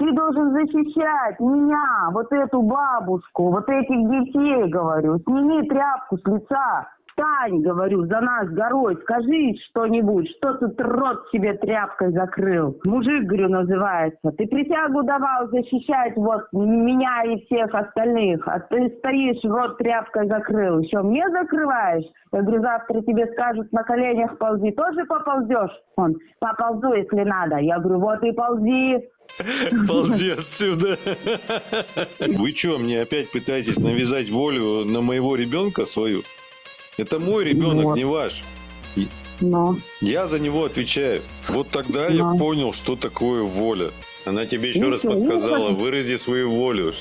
Ты должен защищать меня, вот эту бабушку, вот этих детей, говорю. Сними тряпку с лица. Встань, говорю, за нас горой, скажи что-нибудь, что тут рот себе тряпкой закрыл. Мужик, говорю, называется. Ты присягу давал защищать вот меня и всех остальных, а ты стоишь, рот тряпкой закрыл. Еще мне закрываешь? Я говорю, завтра тебе скажут, на коленях ползи, тоже поползешь? Он, поползу, если надо. Я говорю, вот и ползи. Ползи отсюда. Вы что, мне опять пытаетесь навязать волю на моего ребенка свою? Это мой ребенок, Вот. не ваш. Но. Я за него отвечаю. Вот тогда Да. я понял, что такое воля. Она тебе еще Ну раз ну подсказала, вырази свою волю.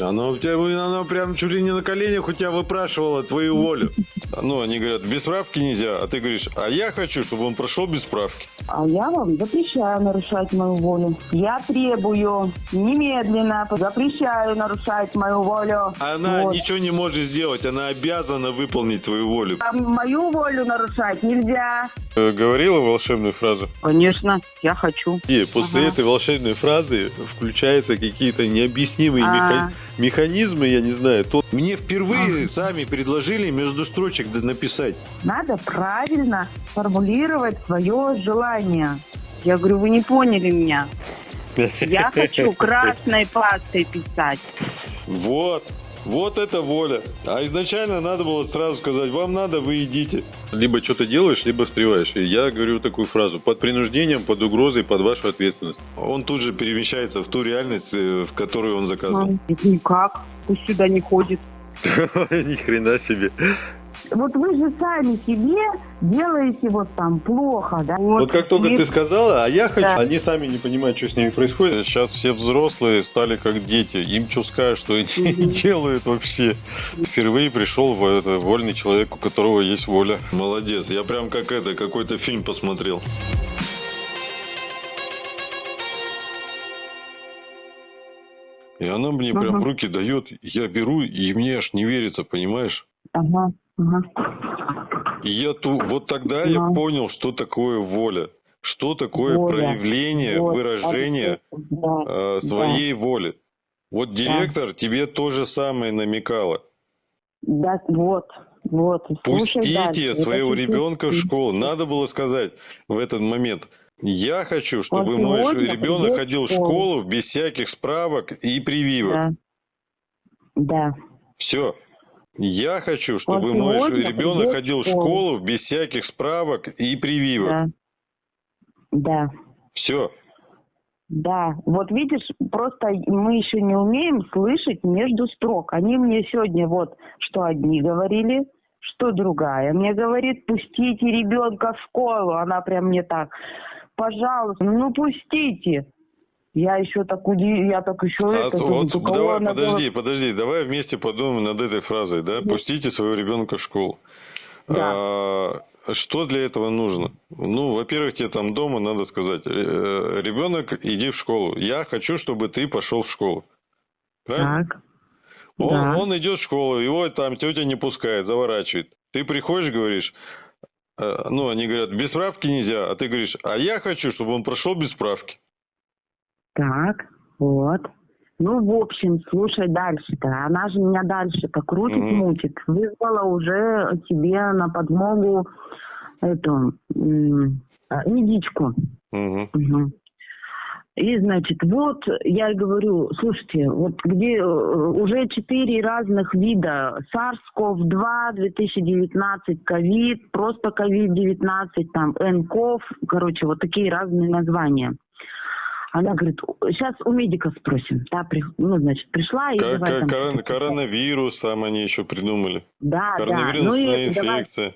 Она у тебя, она прям чуть ли не на коленях у тебя выпрашивала твою волю. Ну, они говорят, без справки нельзя, а ты говоришь, а я хочу, чтобы он прошел без справки. А я вам запрещаю нарушать мою волю. Я требую немедленно, запрещаю нарушать мою волю. Она Вот. ничего не может сделать, она обязана выполнить твою волю. А мою волю нарушать нельзя. Э, Говорила волшебную фразу? Конечно, я хочу. И после Ага. этой волшебной фразы включаются какие-то необъяснимые А. меха- механизмы, я не знаю. То мне впервые сами предложили между строчек написать. Надо правильно формулировать свое желание. Я говорю, вы не поняли меня. Я хочу красной пастой писать. Вот. Вот это воля. А изначально надо было сразу сказать, вам надо, вы идите. Либо что-то делаешь, либо встреваешь. И я говорю такую фразу. Под принуждением, под угрозой, под вашу ответственность. Он тут же перемещается в ту реальность, э, в которую он заказывал. Никак. Пусть сюда не ходит. Ни хрена себе. Вот вы же сами себе делаете вот там плохо, да? Вот как только И- ты сказала, а я хочу, Да. они сами не понимают, что с ними происходит. Сейчас все взрослые стали как дети. Им что скажешь, что они не делают вообще. Впервые пришел в это, вольный человек, у которого есть воля. Молодец. Я прям как это, какой-то фильм посмотрел. И она мне прям Ага. в руки дает, я беру, и мне аж не верится, понимаешь? Ага, И я ту, вот тогда я Да. понял, что такое воля. Что такое Воля. проявление, Вот, выражение да, э, да. своей воли. Вот директор тебе то же самое намекала. Да, вот, вот. Слушай Пустите дальше. Вот своего ребенка в школу. Надо было сказать в этот момент. Я хочу, чтобы Он мой ребенок ходил в школу без всяких справок и прививок. Да. Да. Все. Я хочу, чтобы Он мой ребенок ходил в школу. школу без всяких справок и прививок. Да. Да. Все. Да, вот видишь, просто мы еще не умеем слышать между строк. Они мне сегодня вот, что одни говорили, что другая. Мне говорит, пустите ребенка в школу. Она прям мне так, пожалуйста, ну пустите. Я еще так уди... я так еще А это, то думаю, вот, кого давай, она была- подожди, подожди, давай вместе подумаем над этой фразой, да? Пустите своего ребенка в школу. Да. А, что для этого нужно? Ну, во-первых, тебе там дома надо сказать, э, ребенок, иди в школу. Я хочу, чтобы ты пошел в школу. Правильно? Так. Он, да. он идет в школу, его там тетя не пускает, заворачивает. Ты приходишь, говоришь, э, ну, они говорят, без справки нельзя, а ты говоришь, а я хочу, чтобы он прошел без справки. Так, вот. Ну, в общем, слушай дальше-то. Она же меня дальше-то крутит, Мгм. мутит. Вызвала уже тебе на подмогу эту а, медичку. Мгм. Мгм. И, значит, вот я и говорю, слушайте, вот где э, уже четыре разных вида SARS-CoV-2, 2019, ковид, просто ковид-19, там, nCoV, короче, вот такие разные названия. Она говорит, сейчас у медика спросим. Да, при- ну, значит, пришла и Ко- давай ко- там корон- коронавирус там они еще придумали. Да, да. Ну Коронавирусная и давай инфекция.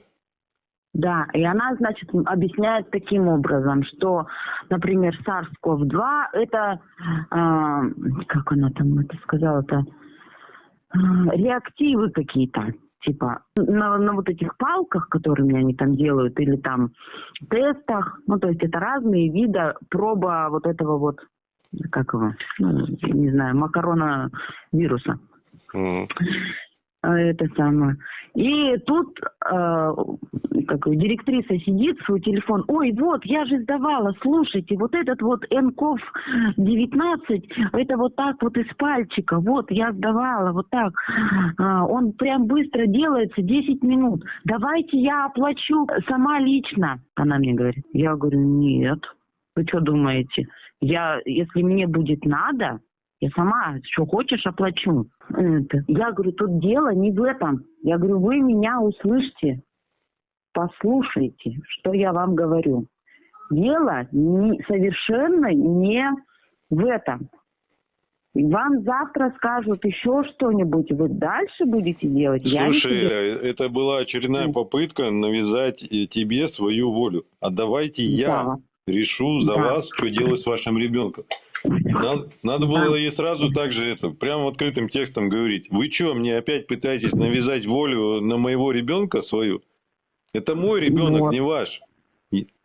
Да, и она, значит, объясняет таким образом, что, например, SARS-CoV-2 это, а, как она там это сказала-то, А, реактивы какие-то, типа на, на вот этих палках, которыми они там делают, или там тестах, ну то есть это разные виды проба вот этого вот, как его, ну, не знаю, макарона вируса. Мгм. А, Это самое. И тут э, как директриса сидит, свой телефон. Ой, вот, я же сдавала, слушайте, вот этот вот НКОВ 19, это вот так вот из пальчика. Вот, я сдавала, вот так. А, он прям быстро делается, 10 минут. Давайте я оплачу сама лично. Она мне говорит. Я говорю, нет. Вы что думаете? Я, если мне будет надо, я сама, что хочешь, оплачу. Это. Я говорю, тут дело не в этом. Я говорю, вы меня услышьте, послушайте, что я вам говорю. Дело не, совершенно не в этом. Вам завтра скажут еще что-нибудь, вы дальше будете делать? Я Слушай, тебе- э, это была очередная попытка навязать э, тебе свою волю. А давайте я Да. решу за Да. вас, что делать с вашим ребенком. Надо, надо было ей сразу так же это, прямо открытым текстом говорить. Вы что, мне опять пытаетесь навязать волю на моего ребенка свою? Это мой ребенок, Вот. не ваш.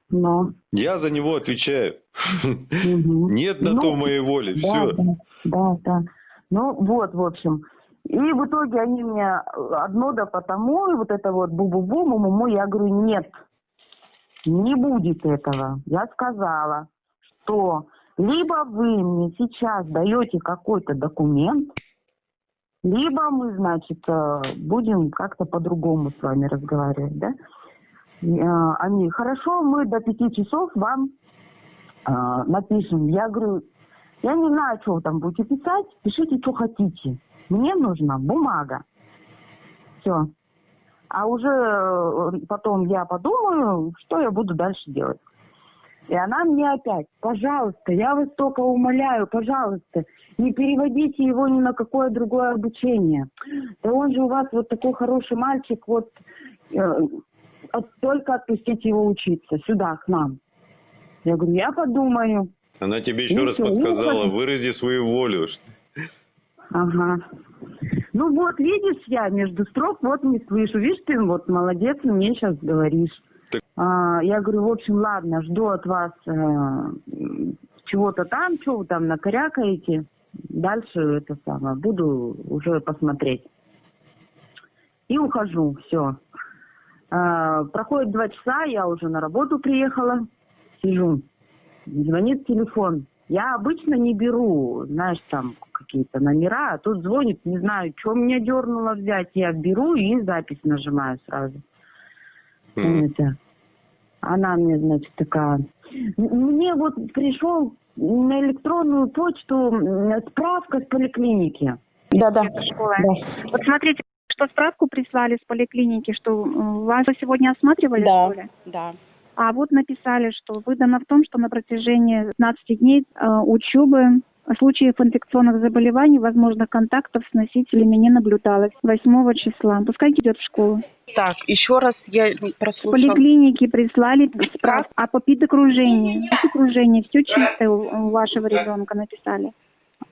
Но. Я за него отвечаю. Мгм. Нет на Ну, то моей воли. Да, Все. да, да, да. Ну вот, в общем. И в итоге они мне одно да потому, и вот это вот бу-бу-бу, му-му-му, я говорю, нет, не будет этого. Я сказала, что либо вы мне сейчас даете какой-то документ, либо мы, значит, э, будем как-то по-другому с вами разговаривать, да? И, э, Они, хорошо, мы до пяти часов вам э, напишем. Я говорю, я не знаю, что вы там будете писать, пишите, что хотите. Мне нужна бумага. Все. А уже потом я подумаю, что я буду дальше делать. И она мне опять, пожалуйста, я вас только умоляю, пожалуйста, не переводите его ни на какое другое обучение. Да он же у вас вот такой хороший мальчик, вот э, только отпустите его учиться сюда, к нам. Я говорю, я подумаю. Она тебе еще Ну раз ну, подсказала, ладно. вырази свою волю. Ага. Ну вот, видишь, я между строк вот не слышу. Видишь, ты вот молодец, мне сейчас говоришь. А, я говорю, в общем, ладно, жду от вас э, чего-то там, что вы там накорякаете. Дальше это самое, буду уже посмотреть. И ухожу, все. проходит два часа, я уже на работу приехала, сижу. Звонит телефон. Я обычно не беру, знаешь, там какие-то номера, а тут звонит, не знаю, что меня дернуло взять. Я беру и запись нажимаю сразу. М. Это. Она мне, значит, такая. «М- Мне вот пришел на электронную почту справка с поликлиники. Да-да. Да. Вот смотрите, что справку прислали с поликлиники, что вас сегодня осматривали, Да. что ли? Да. А вот написали, что выдано в том, что на протяжении 15 дней э, учебы случаев инфекционных заболеваний, возможных контактов с носителями не наблюдалось 8 числа. Пускай идет в школу. Так, еще раз я прослушала. поликлинике прислали справку, а по педокружению, окружение, все чистое у вашего ребенка написали.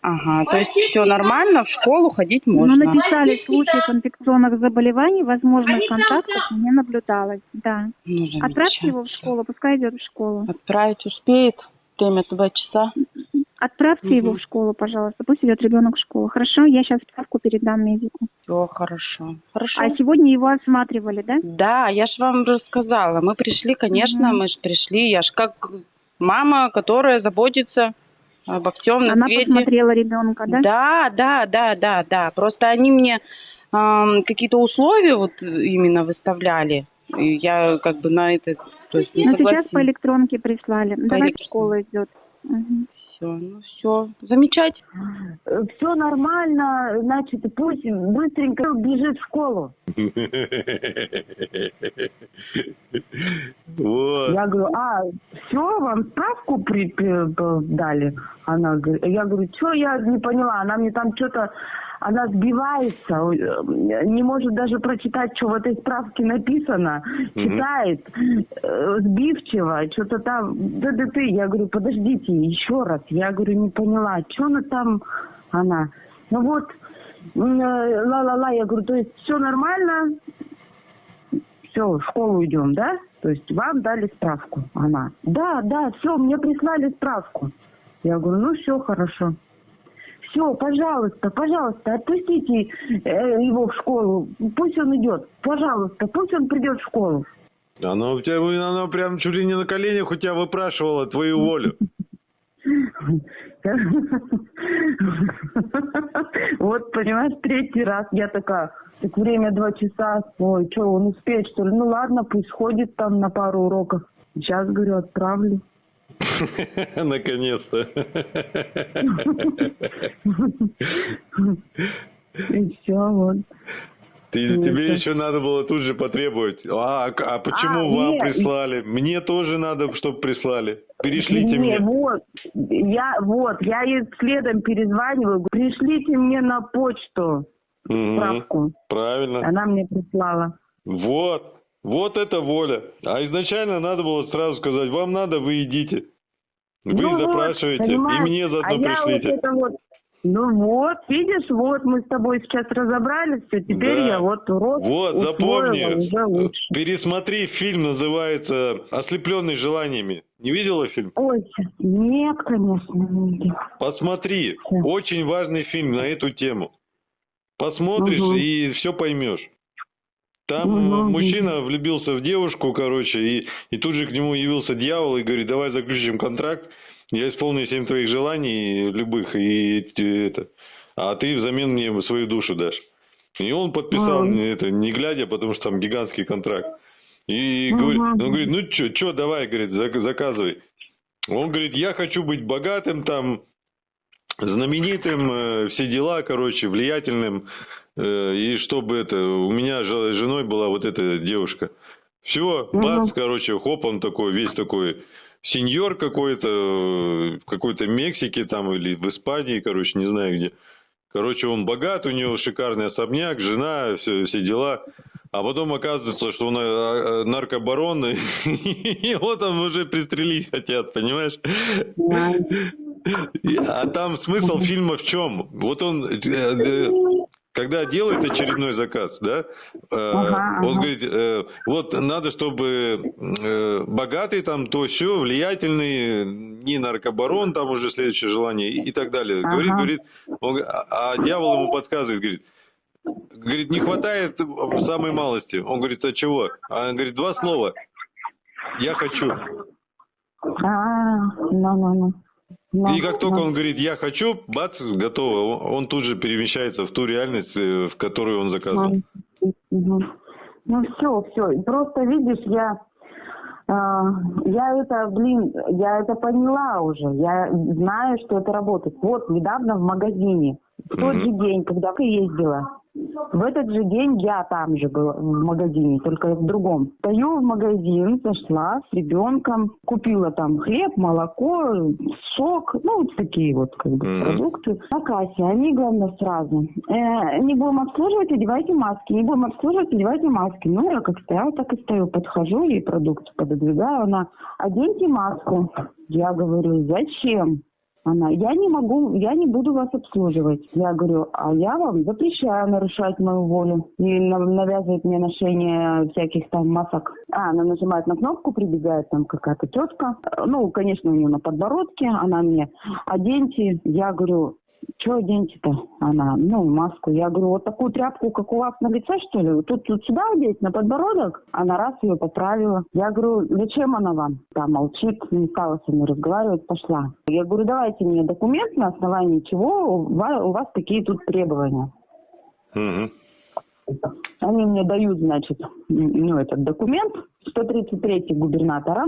Ага, то есть все нормально, в школу ходить Ну, можно. написали случаев инфекционных заболеваний, возможных контактов не наблюдалось. Да. Ну, Отправьте его в школу, пускай идет в школу. Отправить успеет. Время два часа. Отправьте Мгм. его в школу, пожалуйста. Пусть идет ребенок в школу. Хорошо, я сейчас справку передам медику. Все хорошо. Хорошо. А сегодня его осматривали, да? Да, я ж вам рассказала. Мы пришли, конечно, Мгм. мы же пришли. Я ж как мама, которая заботится обо всем на Она свете. посмотрела ребенка, да? Да, да, да, да, да. Просто они мне ам, какие-то условия вот именно выставляли. И я как бы на это, то есть не Ну, сейчас по электронке прислали. Давайте электронке. в школу идет. Мгм. Все, ну все, замечательно. Все нормально, значит, пусть быстренько бежит в школу. Вот. Я говорю, а, все, вам справку при, при- дали? Она говорит, я говорю, что я не поняла, она мне там что-то, она сбивается, э, не может даже прочитать, что в этой справке написано, Мгм. читает э, сбивчиво, что-то там, да да ты, я говорю, подождите, еще раз, я говорю, не поняла, что она там, она, ну вот, э, ла-ла-ла, я говорю, то есть все нормально, все, в школу идем, да? То есть вам дали справку. Она, да, да, все, мне прислали справку. Я говорю, ну все, хорошо. Все, пожалуйста, пожалуйста, отпустите э, его в школу. Пусть он идет. Пожалуйста, пусть он придет в школу. Оно у тебя, оно прям чуть ли не на коленях у тебя выпрашивало твою волю. Вот, понимаешь, третий раз я такая, так время два часа, ой, что, он успеет, что ли? Ну ладно, пусть ходит там на пару уроков. Сейчас, говорю, отправлю. Наконец-то. И все, вот. Ты, Ну, тебе еще надо было тут же потребовать. А, а а почему А, вам нет. прислали? Мне тоже надо, чтобы прислали. Перешлите Не, мне. вот, я, вот, я ей следом перезваниваю, пришлите мне на почту справку. Правильно. Она мне прислала. Вот. Вот это воля. А изначально надо было сразу сказать, вам надо, вы идите. Вы Ну вот, запрашиваете, и понимаешь, мне а заодно я вот пришлите. это вот, ну вот, видишь, вот мы с тобой сейчас разобрались, все, теперь Да. я вот урок Вот, запомни, лучше. пересмотри фильм, называется «Ослепленный желаниями». Не видела фильм? Ой, нет, конечно, не видела. Посмотри. Да. Очень важный фильм на эту тему. Посмотришь Мгм. и все поймешь. Там э, мужчина влюбился в девушку, короче, и, и тут же к нему явился дьявол и говорит, давай заключим контракт, я исполню семь твоих желаний, любых, и э, это, а ты взамен мне свою душу дашь. И он подписал Мгм. это, не глядя, потому что там гигантский контракт. И Мгм. говорит, он говорит, ну что, что, давай, говорит, зак- заказывай. Он говорит, я хочу быть богатым, там, знаменитым, э, все дела, короче, влиятельным, и чтобы это, у меня же- женой была вот эта девушка. Все, бац, короче, хоп, он такой, весь такой сеньор какой-то, э, в какой-то Мексике там или в Испании, короче, не знаю где. Короче, он богат, у него шикарный особняк, жена, все, все дела. А потом оказывается, что он э, э, наркобарон, и его там уже пристрелить хотят, понимаешь? А там смысл фильма в чем? Вот он, э, э, когда делает очередной заказ, да, э, Ага, он ага. говорит, э, вот надо, чтобы э, богатый там, то все, влиятельный, не наркобарон, там уже следующее желание и, и так далее. Говорит, Ага. говорит, он г- а, а дьявол ему подсказывает, говорит, говорит, не хватает самой малости. Он говорит, а чего? А он говорит, два слова. Я хочу. А, ну, ну, ну. Ну, И как только ну. он говорит «я хочу», бац, готово. Он, тут же перемещается в ту реальность, э, в которую он заказывал. Мгм. Ну все, все. Просто видишь, я, а, я это, блин, я это поняла уже. Я знаю, что это работает. Вот недавно в магазине, в тот Мгм. же день, когда ты ездила, в этот же день я там же была в магазине, только в другом. Стою в магазин, зашла с ребенком, купила там хлеб, молоко, сок, ну вот такие вот как бы Мгм. продукты. На кассе они, главное, сразу. Э, не будем обслуживать, одевайте маски. Не будем обслуживать, одевайте маски. Ну, я как стояла, так и стою. Подхожу, ей продукт пододвигаю. Она, оденьте маску. Я говорю, зачем? Она, я не могу, я не буду вас обслуживать. Я говорю, а я вам запрещаю нарушать мою волю и на- навязывать мне ношение всяких там масок. А, она нажимает на кнопку, прибегает там какая-то тетка. Э, Ну, конечно, у нее на подбородке. Она мне, оденьте. Я говорю, что оденьте-то? Она, ну, маску. Я говорю, вот такую тряпку, как у вас на лице, что ли? Тут, тут сюда одеть, на подбородок? Она раз ее поправила. Я говорю, зачем она вам? Там молчит, не стала со мной разговаривать, пошла. Я говорю, давайте мне документ, на основании чего у вас, у вас такие тут требования. Мгм. Они мне дают, значит, ну, этот документ, 133 губернатора,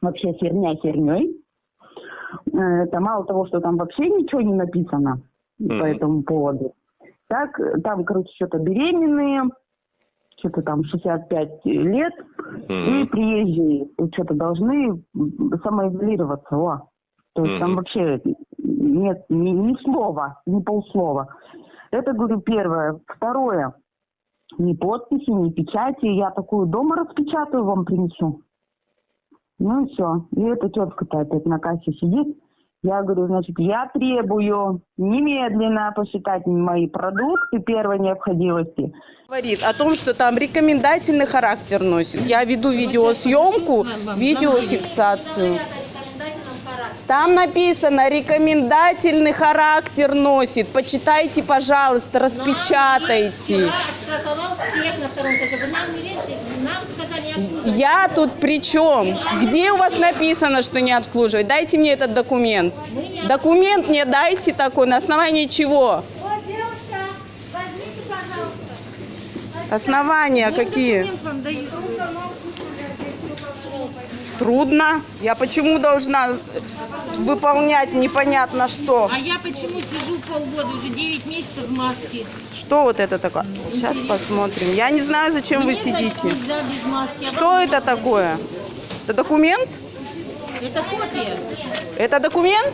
вообще херня херней. Э, Это мало того, что там вообще ничего не написано по Мгм. этому поводу. Так, там, короче, что-то беременные, что-то там 65 лет, и Мгм. приезжие что-то должны самоизолироваться. О. То есть там Мгм. вообще нет ни, ни слова, ни полслова. Это, говорю, первое. Второе. Ни подписи, ни печати. Я такую дома распечатаю, вам принесу. Ну и все. И эта тетка-то опять на кассе сидит. Я говорю, значит, я требую немедленно посчитать мои продукты первой необходимости. говорит о том, что там рекомендательный характер носит. Я веду видеосъемку, видеофиксацию. Там написано, рекомендательный характер носит. Почитайте, пожалуйста, распечатайте. Я тут при чем? Где у вас написано, что не обслуживать? Дайте мне этот документ. Документ мне дайте такой, на основании чего? Основания какие? Трудно. Я почему должна выполнять непонятно что? А я почему сижу полгода, уже 9 месяцев в маске? Что вот это такое? Сейчас посмотрим. Я не знаю, зачем вы Мне, значит, сидите. нельзя без маски. А Что это такое? Это документ? Это копия. Это документ?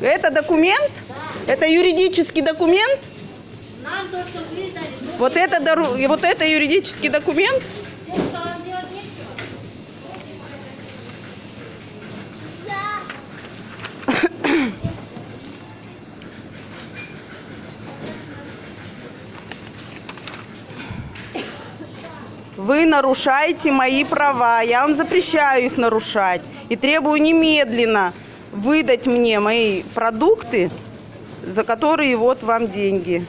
Это документ? Это юридический документ? Нам то, что вы дали, Вот это, вот это юридический документ? Вы нарушаете мои права. Я вам запрещаю их нарушать. И требую немедленно выдать мне мои продукты, за которые вот вам деньги.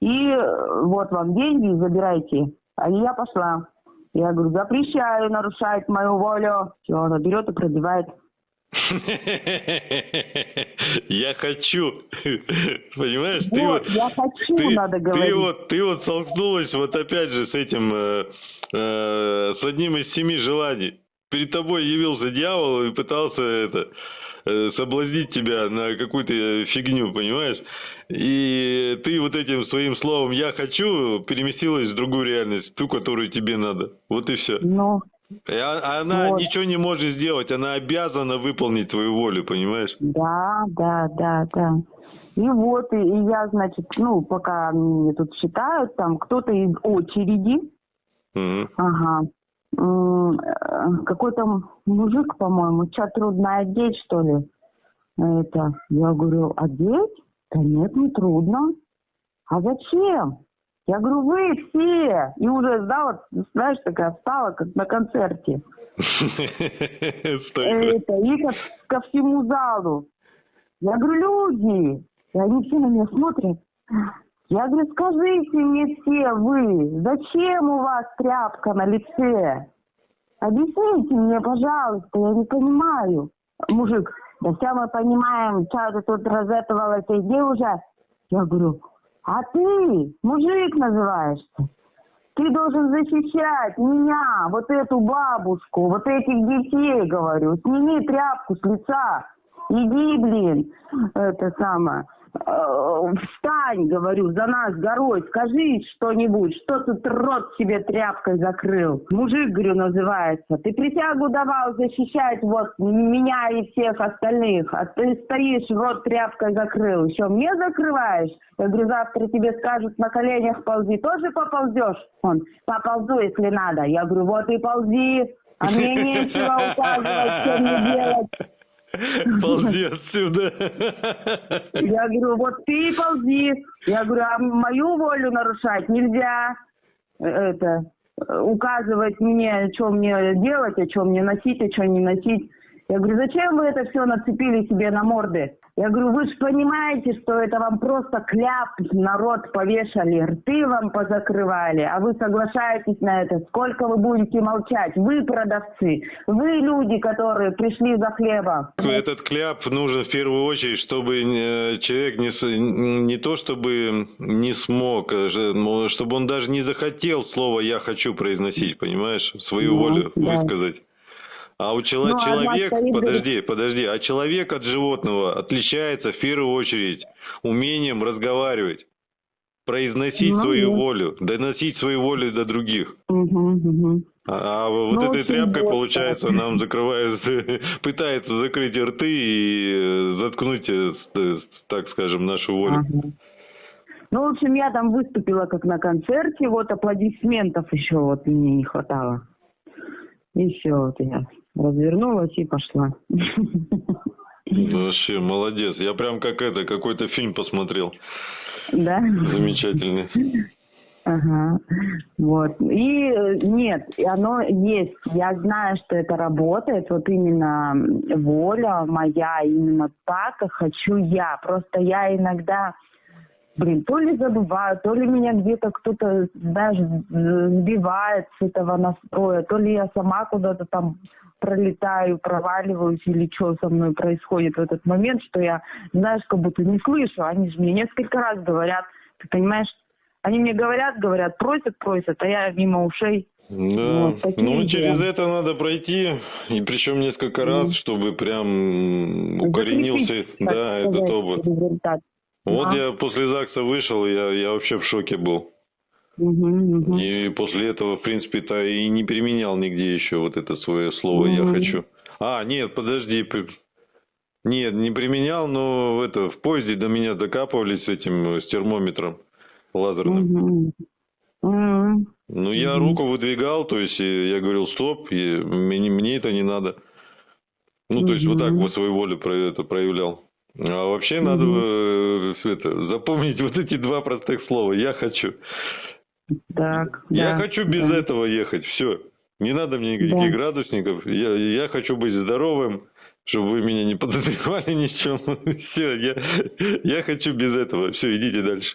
И э, вот вам деньги, забирайте. А я пошла. Я говорю, запрещаю нарушать мою волю. Все, она берет и пробивает. Я хочу. Понимаешь, ты Вот, я хочу, ты, надо ты говорить. вот, ты вот столкнулась вот опять же с этим, э, э, с одним из семи желаний. Перед тобой явился дьявол и пытался это э, соблазнить тебя на какую-то фигню, понимаешь? И ты вот этим своим словом «я хочу» переместилась в другую реальность, ту, которую тебе надо. Вот и все. Ну, она Вот. ничего не может сделать, она обязана выполнить твою волю, понимаешь? да, да, да, да. И вот, и, и я, значит, ну, пока мне тут считают, там кто-то из очереди, Мгм. ага, э, какой-то мужик, по-моему, чат трудно одеть, что ли. Это, я говорю, одеть? Да нет, не трудно. А зачем? Я говорю, вы все. И уже, да, вот, знаешь, такая встала, как на концерте. Это, и ко, ко всему залу. Я говорю, люди. И они все на меня смотрят. Я говорю, скажите мне все вы, зачем у вас тряпка на лице? Объясните мне, пожалуйста, я не понимаю. Мужик, да все мы понимаем, что ты тут розетовалась, иди уже. Я говорю, а ты, мужик называешься, ты должен защищать меня, вот эту бабушку, вот этих детей, говорю. Сними тряпку с лица. Иди, блин, это самое. Э, Встань, говорю, за нас горой, скажи что-нибудь, что ты рот себе тряпкой закрыл. Мужик, говорю, называется. Ты присягу давал защищать вот меня и всех остальных, а ты стоишь, рот тряпкой закрыл. Еще мне закрываешь? Я говорю, завтра тебе скажут, на коленях ползи. Тоже поползешь? Он, поползу, если надо. Я говорю, вот и ползи, а мне нечего указывать, что мне делать. Ползи отсюда. Я говорю, вот ты ползи. Я говорю, а мою волю нарушать нельзя. Э, Это, э, указывать мне, что мне делать, а что мне носить, а что не носить. Я говорю, зачем вы это все нацепили себе на морды? Я говорю, вы же понимаете, что это вам просто кляп народ повешали, рты вам позакрывали, а вы соглашаетесь на это. Сколько вы будете молчать? Вы продавцы, вы люди, которые пришли за хлебом. Этот кляп нужен в первую очередь, чтобы э, человек не, не то чтобы не смог, а ну, чтобы он даже не захотел слово «я хочу» произносить, понимаешь, свою Ну, волю да. высказать. А у чело- Ну, одна человек, подожди, подожди, а человек от животного отличается в первую очередь умением разговаривать, произносить Ну, свою да. волю, доносить свою волю до других. Мгм, мгм. А, а вот Ну, этой тряпкой, просто. получается, нам закрывают, пытаются закрыть рты и э, заткнуть, э, э, так скажем, нашу волю. Ага. Ну, в общем, я там выступила как на концерте, вот аплодисментов еще вот мне не хватало. И все, вот я развернулась и пошла. Вообще, молодец. Я прям как это, какой-то фильм посмотрел. Да? Замечательный. Ага, вот. И э, нет, оно есть. Я знаю, что это работает. Вот именно воля моя, именно так, хочу я. Просто я иногда, блин, то ли забываю, то ли меня где-то кто-то, знаешь, сбивает с этого настроя, то ли я сама куда-то там пролетаю, проваливаюсь или что со мной происходит в этот момент, что я, знаешь, как будто не слышу. Они же мне несколько раз говорят, ты понимаешь, они мне говорят, говорят, просят, просят, а я мимо ушей. Да, Вот, ну дела. через это надо пройти, и причем несколько раз, чтобы прям укоренился, Закрепить, да, этот опыт. результат. Вот Да. я после ЗАГСа вышел, я, я вообще в шоке был. Мгм, мгм. И после этого, в принципе-то, и не применял нигде еще вот это свое слово «я Мгм. хочу». А, нет, подожди. Нет, не применял, но это, в поезде до меня докапывались с этим, э, с термометром лазерным. Мгм. Ну, я Мгм. руку выдвигал, то есть э, я говорил, стоп, и мне, мне это не надо. Ну, то есть вот так вот свою волю про это проявлял. А вообще надо э, это, запомнить вот эти два простых слова. Я хочу. Так, Я да, хочу без да. этого ехать. Все. Не надо мне никаких Да. градусников. Я, я хочу быть здоровым, чтобы вы меня не подозревали ни в чем. Все, я, я хочу без этого. Все, идите дальше.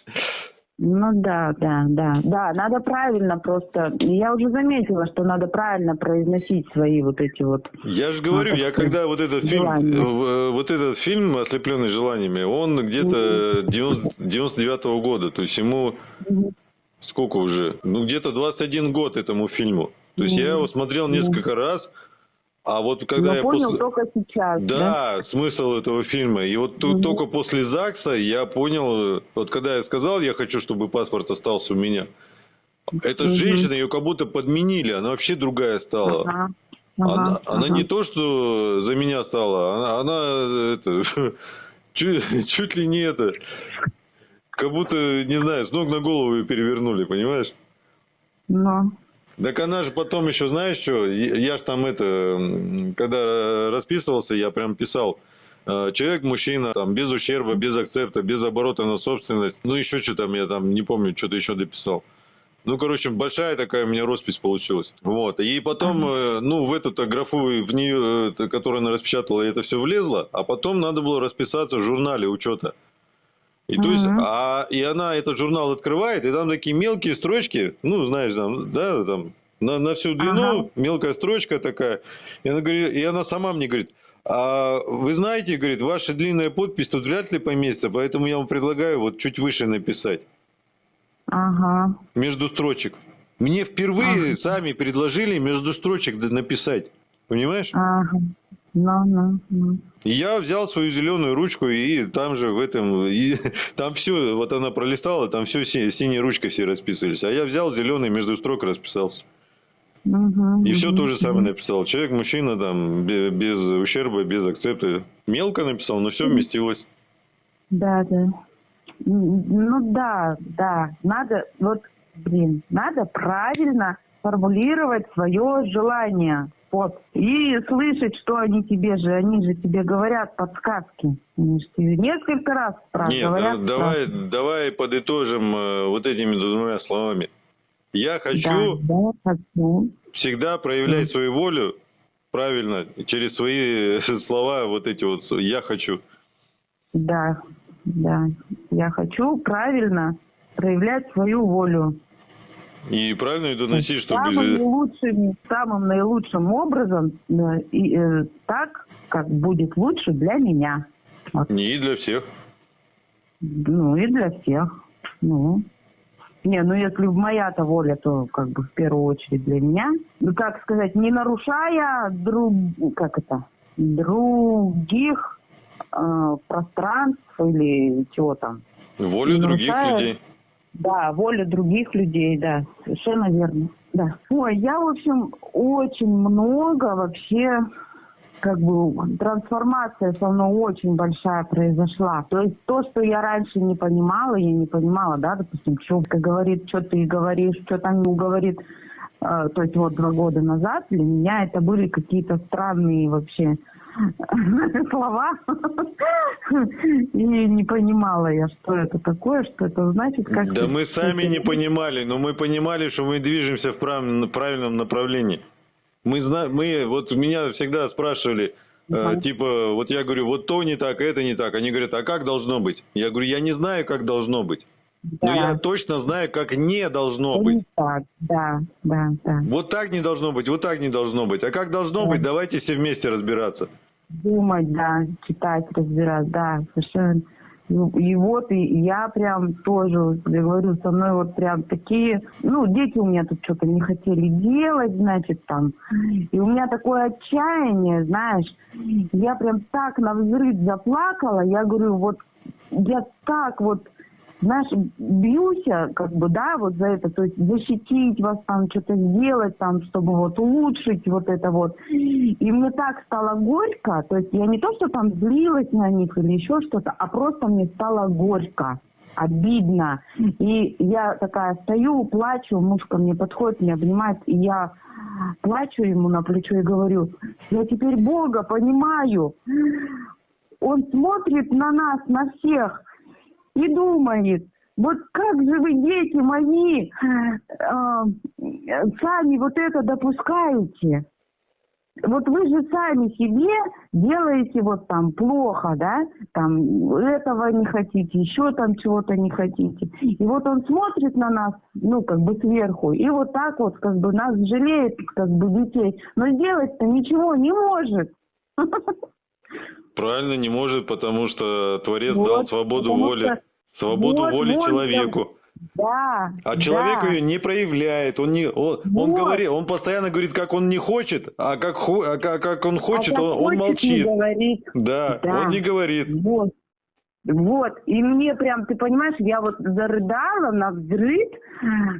Ну да, да, да, да, надо правильно просто. Я уже заметила, что надо правильно произносить свои вот эти вот. Я же говорю, Ну, я сказать, когда вот этот фильм, желание. э, вот этот фильм «Ослепленный желаниями», он где-то 90 99 года, то есть ему сколько уже? Ну, где-то 21 год этому фильму. То есть я его смотрел несколько раз, а вот когда Я я понял после... только сейчас. Да. Да, смысл этого фильма. И вот тут Мгм. только после ЗАГСа я понял, вот когда я сказал, я хочу, чтобы паспорт остался у меня, эта Мгм. женщина, ее как будто подменили, она вообще другая стала. Ага. Она, ага, она ага. не то, что за меня стала, она, она, это, чуть, чуть ли не это, как будто, не знаю, с ног на голову ее перевернули, понимаешь? Ну, Так она же потом еще, знаешь что, я, я ж там это, когда расписывался, я прям писал, э, человек, мужчина, там, без ущерба, без акцепта, без оборота на собственность, ну еще что там, я там не помню, что-то еще дописал. Ну, короче, большая такая у меня роспись получилась. Вот. И потом, э, ну, в эту графу, в нее, э, которую она распечатала, это все влезло, а потом надо было расписаться в журнале учета. И то есть, а, и она этот журнал открывает, и там такие мелкие строчки, ну, знаешь, там, да, там, на, на всю длину, Ага. мелкая строчка такая. И она, говорит, и она сама мне говорит, а вы знаете, говорит, ваша длинная подпись тут вряд ли поместится, поэтому я вам предлагаю вот чуть выше написать ага. между строчек. Мне впервые Ага. сами предложили между строчек написать. Понимаешь? Ага. Ну, ну, ну. Я взял свою зеленую ручку и там же в этом, и там все, вот она пролистала, там все синей ручкой все расписывались. А я взял зеленый между строк расписался. Мгм, И все мгм, то же самое написал. Человек, мужчина, там, бе- без, ущерба, без акцепта. Мелко написал, но все вместилось. Да, да. Ну да, да. Надо, вот, блин, надо правильно формулировать свое желание. Вот. И слышать, что они тебе же, они же тебе говорят подсказки. Они же тебе несколько раз спра- Нет, говорят. да- давай, спрашивают. давай подытожим э, вот этими двумя словами. Я хочу Да, да, хочу. всегда проявлять свою волю правильно, через свои слова, вот эти вот «я хочу». Да, да. Я хочу правильно проявлять свою волю. И правильно ее доносить, чтобы... Самым наилучшим, самым наилучшим образом, э, и, э, так, как будет лучше для меня. Вот. Не и для всех. Ну и для всех. Ну. Не, ну если моя-то воля, то как бы в первую очередь для меня. Ну как сказать, не нарушая друг, как это, других э, пространств или чего там. Волю Не других нарушая- людей. Да, воля других людей, да, совершенно верно. Да. Ой, я, в общем, очень много вообще как бы трансформация со мной очень большая произошла. То есть то, что я раньше не понимала, я не понимала, да, допустим, что говорит, что ты говоришь, что там говорит, э, то есть вот два года назад для меня это были какие-то странные вообще слова. И не понимала я, что это такое, что это значит. Как Да мы сами не понимали, но мы понимали, что мы движемся в прав- правильном направлении. Мы мы, вот меня всегда спрашивали, э, типа, вот я говорю, вот то не так, это не так. Они говорят, а как должно быть? Я говорю, я не знаю, как должно быть. Но Да. я точно знаю, как не должно Это быть. не так, да, да, да. Вот так не должно быть, вот так не должно быть. А как должно Да. быть, давайте все вместе разбираться. Думать, да, читать, разбирать, да, совершенно. И, вот, и я прям тоже, я говорю, со мной вот прям такие, ну, дети у меня тут что-то не хотели делать, значит, там. И у меня такое отчаяние, знаешь, я прям так на взрыв заплакала, я говорю, вот, я так вот, знаешь, бьюсь, я, как бы, да, вот за это, то есть защитить вас там, что-то сделать там, чтобы вот улучшить вот это вот. И мне так стало горько, то есть я не то, что там злилась на них или еще что-то, а просто мне стало горько, обидно. И я такая стою, плачу, муж ко мне подходит, меня обнимает, и я плачу ему на плечо и говорю, я теперь Бога понимаю. Он смотрит на нас, на всех, и думает, вот как же вы, дети мои, э, сами вот это допускаете? Вот вы же сами себе делаете вот там плохо, да, там этого не хотите, еще там чего-то не хотите. И вот он смотрит на нас, ну, как бы сверху, и вот так вот, как бы нас жалеет, как бы детей, но сделать-то ничего не может. Правильно, не может, потому что Творец Вот, дал свободу воли. что- Свободу Вот, воли вот, человеку. Да. А человек да. ее не проявляет. Он не, он, он Вот. говорит, он постоянно говорит, как он не хочет, а как, а как, как он хочет, А как он, он хочет, не молчит. говорит. Да, Да. он не говорит. Вот. Вот. И мне прям, ты понимаешь, я вот зарыдала на взрыв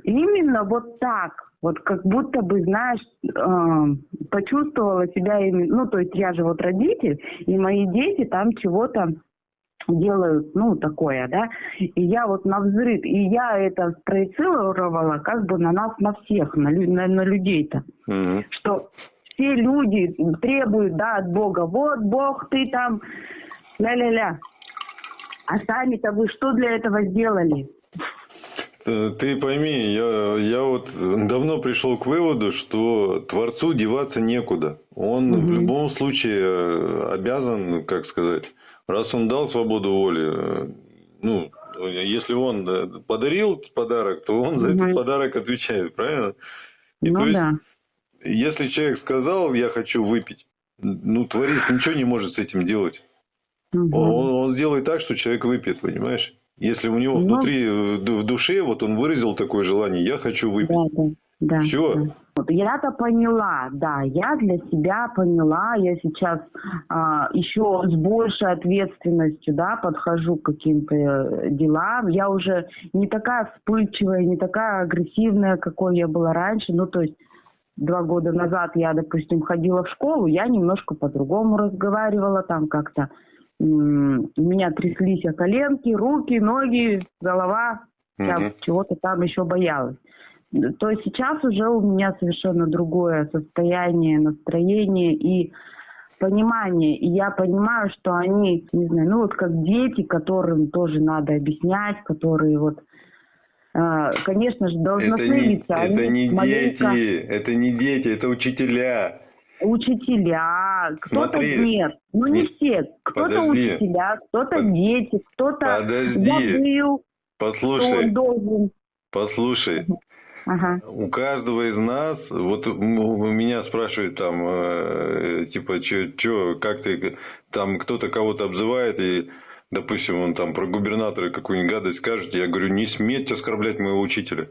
именно вот так. Вот как будто бы, знаешь, э, почувствовала себя именно... Ну, то есть я же вот родитель, и мои дети там чего-то делают, ну, такое, да, и я вот на взрыв, и я это спроецировала как бы на нас, на всех, на, на, на людей-то Мгм. что все люди требуют, да, от Бога, вот Бог, ты там, ля-ля-ля. А сами-то вы что для этого сделали? Э, Ты пойми, я, я вот давно пришел к выводу, что Творцу деваться некуда. Он в Мгм. любом случае э, обязан, как сказать, раз он дал свободу воли, э, ну, если он подарил подарок, то он за Мгм. этот подарок отвечает, правильно? И ну то есть, да. если человек сказал, я хочу выпить, ну, Творец ничего не может с этим делать. Он, он- он сделает так, что человек выпьет, понимаешь? Если у него Ну. внутри, э, в ду- в душе, вот он выразил такое желание, я хочу выпить. Да, да, да. Всё. да. Вот я-то поняла, да, я для себя поняла, я сейчас а, еще с большей ответственностью, да, подхожу к каким-то э, делам. Я уже не такая вспыльчивая, не такая агрессивная, какой я была раньше. Ну, то есть два года назад я, допустим, ходила в школу, я немножко по-другому разговаривала там как-то. У меня тряслись коленки, руки, ноги, голова. Я Мгм. чего-то там еще боялась. То есть сейчас уже у меня совершенно другое состояние, настроение и понимание. И я понимаю, что они, не знаю, ну вот как дети, которым тоже надо объяснять, которые вот, э, конечно же, должностные Это не, лица. это не маленько- дети, это не дети, это учителя. Учителя, кто-то нет, ну не все, кто-то учителя, кто-то Под- дети, кто-то забыл, что Послушай, он должен. послушай. Ага. У каждого из нас, вот меня спрашивают там, э, типа, что, как ты, там кто-то кого-то обзывает, и, допустим, он там про губернатора какую-нибудь гадость скажет, я говорю, не сметь оскорблять моего учителя.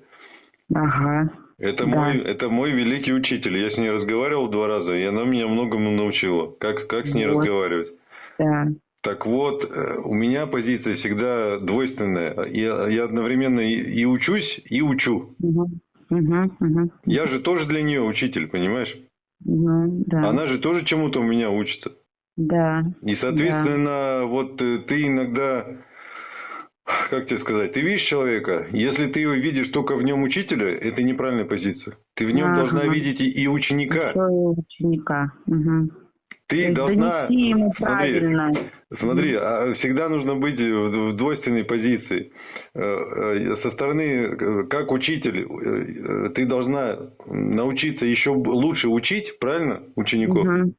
Ага. Это Да. мой, это мой великий учитель. Я с ней разговаривал два раза, и она меня многому научила. Как, как с ней Вот. разговаривать. Да. Так вот, э, у меня позиция всегда двойственная. Я, я одновременно и, и учусь, и учу. Угу. Угу. Угу. Я же тоже для нее учитель, понимаешь? Ну, да. Она же тоже чему-то у меня учится. Да. И, соответственно, вот э, ты иногда, как тебе сказать, ты видишь человека, если ты его видишь только в нем учителя, это неправильная позиция. Ты в нем Ага. должна видеть и, ученика. И ученика. Угу. Ты должна... Донести ему Смотри, правильно. Смотри, а всегда нужно быть в двойственной позиции. Э, э, Со стороны, э, как учитель, ты должна научиться еще лучше учить, правильно, учеников? Мгм.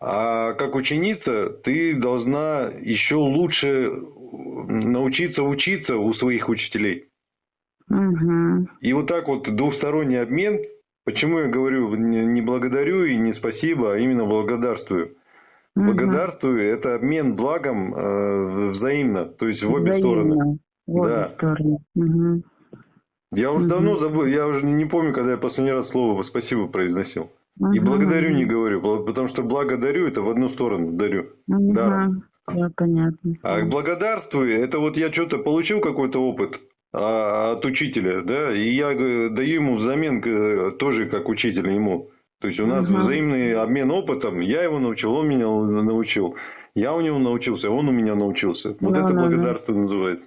А как ученица, ты должна еще лучше научиться учиться у своих учителей. Мгм. И вот так вот двухсторонний обмен, почему я говорю не благодарю и не спасибо, а именно благодарствую. Мгм. Благодарствую – это обмен благом э, взаимно, то есть в обе Взаимно. стороны. В обе Да. стороны. Мгм. Я уже Мгм. давно забыл, я уже не помню, когда я последний раз слово «спасибо» произносил. И Мгм. благодарю не говорю, потому что благодарю – это в одну сторону дарю. Мгм. даром. Да, понятно. А благодарствую – это вот я что-то получил какой-то опыт а, от учителя, да, и я э, даю ему взамен э, тоже как учитель ему. То есть у нас Мгм. взаимный обмен опытом, я его научил, он меня научил. Я у него научился, он у меня научился. Вот Да, это да, да. благодарство называется.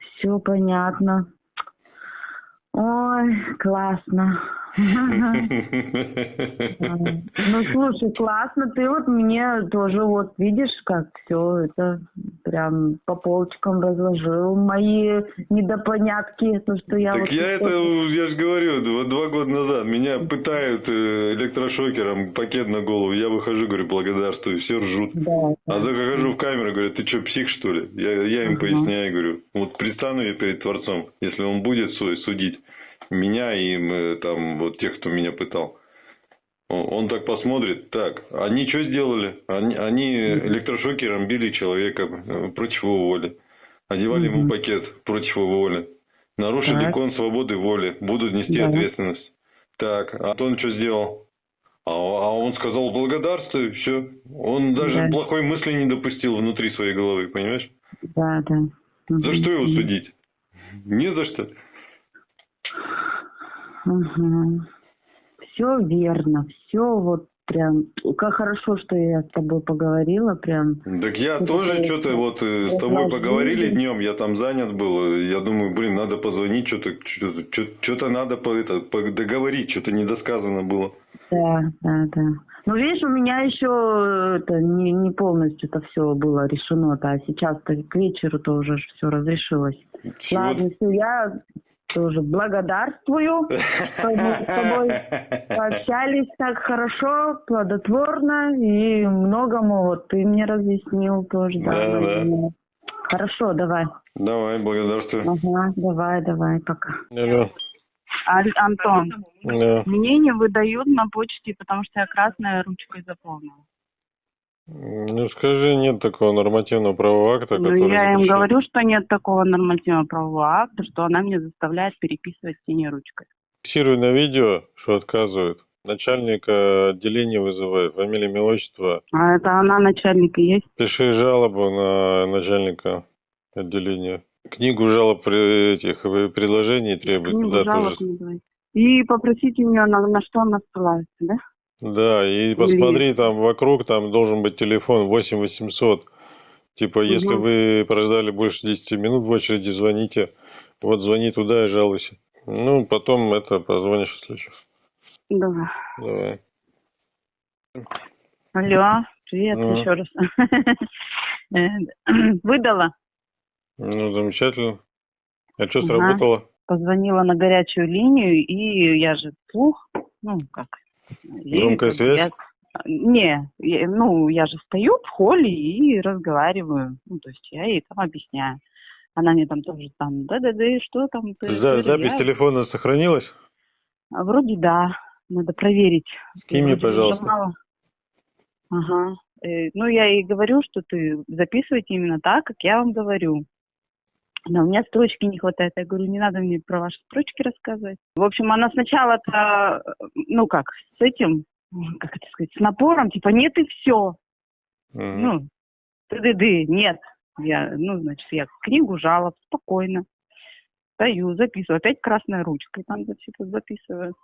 Все понятно. Ой, классно. Ну, слушай, классно. Ты вот мне тоже вот видишь, как все это прям по полочкам разложил. Мои недопонятки, то, что я Так вот... я это, я же говорю, два, два года назад меня пытают э, электрошокером, пакет на голову, я выхожу, говорю, благодарствую, все ржут. Да, А захожу в камеру, говорю, ты что, псих что ли? Я, я им Ага. поясняю, говорю, вот предстану я перед Творцом, если он будет су- судить меня и э, там вот тех, кто меня пытал. Он, так посмотрит, так, они что сделали? Они, они электрошокером били человека э, против его воли. Одевали ему Мгм. пакет против его воли. Нарушили Так. закон свободы воли. Будут нести Да. ответственность. Так, а он что сделал? А, а он сказал благодарствую, все. Он даже Да. плохой мысли не допустил внутри своей головы, понимаешь? да, да. За что его судить? Не за что. Все верно, все вот прям... Как хорошо, что я с тобой поговорила, прям. Так я Это тоже что-то вот э, с тобой поговорили днем, я там занят был. Я думаю, блин, надо позвонить, что-то что-то надо по, это, по- договорить, что-то недосказано было. Да, да, да. Ну, видишь, у меня еще это не, не полностью это все было решено-то, а сейчас-то к вечеру-то уже все разрешилось. Всего- Ладно, все, я тоже благодарствую, что мы с тобой пообщались так хорошо, плодотворно и многому вот ты мне разъяснил тоже. Да, да. наверное. Хорошо, давай. Давай, благодарствую. Ага, давай, давай, пока. Алло. Аль- Антон, Да. мне не выдают на почте, потому что я красной ручкой заполнила. Ну скажи, нет такого нормативного правового акта, Ну, который я им говорю, что нет такого нормативного правового акта, что она мне заставляет переписывать синей ручкой. Фиксирую на видео, что отказывают. Начальника отделения вызывает, фамилия, имя, отчество. А это она начальник и есть? Пиши жалобу на начальника отделения. Книгу жалоб при этих э, предложений требует. Книгу да, жалоб тоже. не давайте. И попросите меня, на, на что она ссылается, да? Да, и посмотри, там вокруг там должен быть телефон 8 800. Типа, если Мгм. вы прождали больше 10 минут в очереди, звоните. Вот звони туда и жалуйся. Ну, потом это позвонишь, если что. Давай. Давай. Алло, привет Ну. еще раз. Выдала, Ну, замечательно. А что, Ага. сработало? позвонила на горячую линию, и я же вслух, ну, как... Громкая связь? я- Не, я- ну, я же стою в холле и разговариваю. Ну, то есть я ей там объясняю. Она мне там тоже там, да-да-да, что там? ты- За- запись я- телефона сохранилась? Вроде да, надо проверить. Скинь мне, пожалуйста. нажимала. Ага. Э, ну, я ей говорю, что ты записывайте именно так, как я вам говорю. Но у меня строчки не хватает. Я говорю, не надо мне про ваши строчки рассказывать. В общем, она сначала-то, э, ну как, с этим, как это сказать, с напором, типа, нет и все. Мгм. Ну, ты-ды-ды, нет. Я, ну, значит, я книгу жалоб, спокойно. Стою, записываю. Опять красной ручкой там что-то записываю.